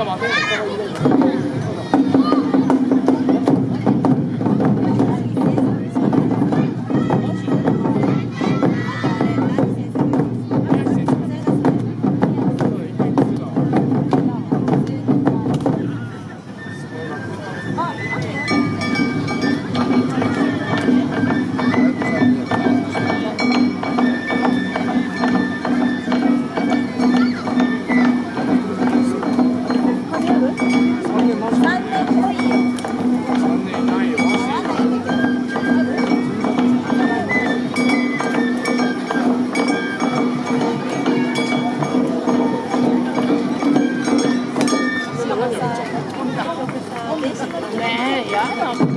がまとめていただい。Sei, não.